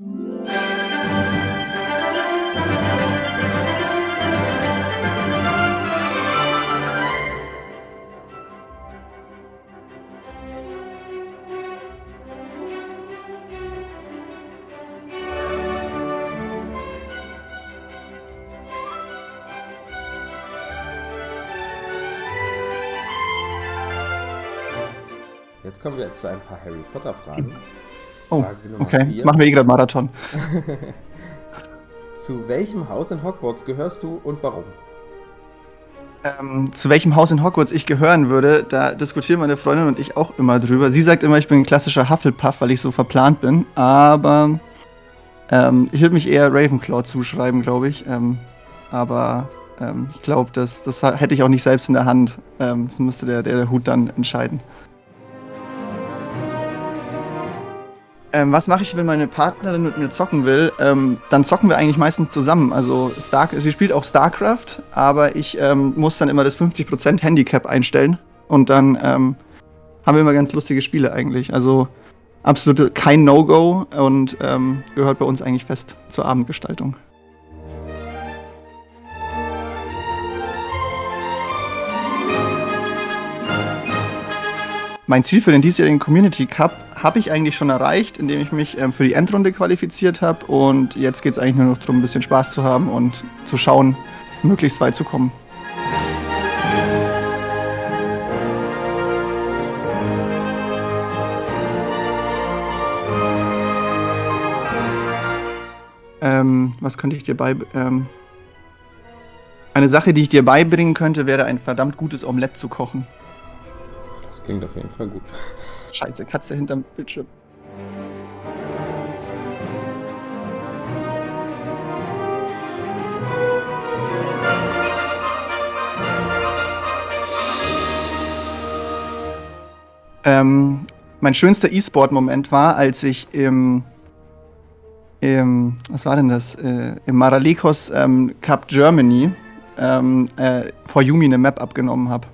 Jetzt kommen wir zu ein paar Harry Potter Fragen. Oh, okay. Vier. Machen wir eh gerade Marathon. zu welchem Haus in Hogwarts gehörst du und warum? Ähm, zu welchem Haus in Hogwarts ich gehören würde, da diskutieren meine Freundin und ich auch immer drüber. Sie sagt immer, ich bin ein klassischer Hufflepuff, weil ich so verplant bin. Aber ähm, ich würde mich eher Ravenclaw zuschreiben, glaube ich. Ähm, aber ähm, ich glaube, das, das hätte ich auch nicht selbst in der Hand. Ähm, das müsste der, der Hut dann entscheiden. Ähm, was mache ich, wenn meine Partnerin mit mir zocken will? Ähm, dann zocken wir eigentlich meistens zusammen. Also Star sie spielt auch StarCraft, aber ich ähm, muss dann immer das 50% Handicap einstellen. Und dann ähm, haben wir immer ganz lustige Spiele eigentlich. Also absolut kein No-Go und ähm, gehört bei uns eigentlich fest zur Abendgestaltung. Mein Ziel für den diesjährigen Community Cup habe ich eigentlich schon erreicht, indem ich mich ähm, für die Endrunde qualifiziert habe. Und jetzt geht es eigentlich nur noch darum, ein bisschen Spaß zu haben und zu schauen, möglichst weit zu kommen. Ähm, was könnte ich dir bei... Ähm, eine Sache, die ich dir beibringen könnte, wäre ein verdammt gutes Omelett zu kochen. Das klingt auf jeden Fall gut. Scheiße, Katze hinterm Bildschirm. Ähm, mein schönster E-Sport-Moment war, als ich im, im, was war denn das, äh, im Maralekos ähm, Cup Germany ähm, äh, vor Yumi eine Map abgenommen habe.